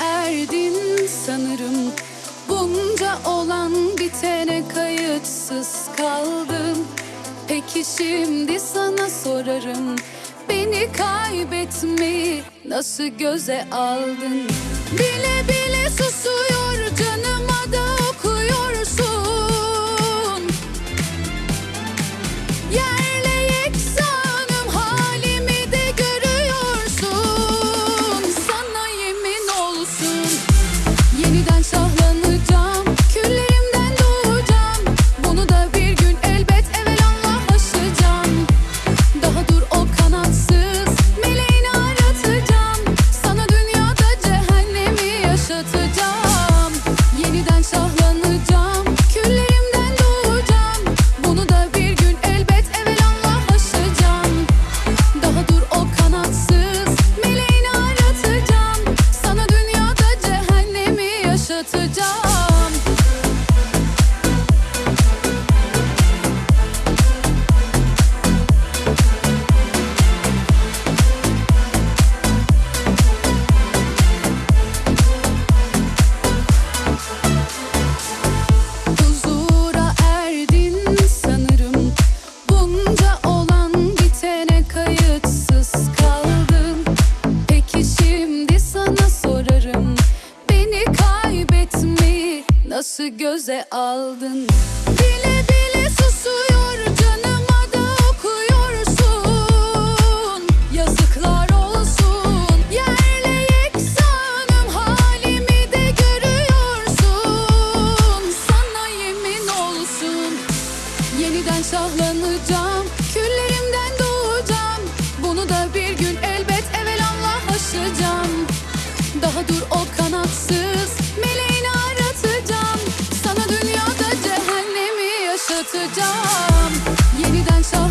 erdin sanırım. Bunca olan bitene kayıtsız kaldım. Peki şimdi sana sorarım Beni kaybetmeyi nasıl göze aldın? Bile bile susuyor canıma da okuyorsun. Yerle to die. Nasıl göze aldın. Bile bile susuyor canıma da okuyorsun. Yazıklar olsun yerle yeksanım halimi de görüyorsun. Sana yemin olsun Yeniden şahlanacağım. Küllerimden doğacağım Bunu da bir gün elbet evelallah aşacağım. Daha dur o kanatsız yeniden sağ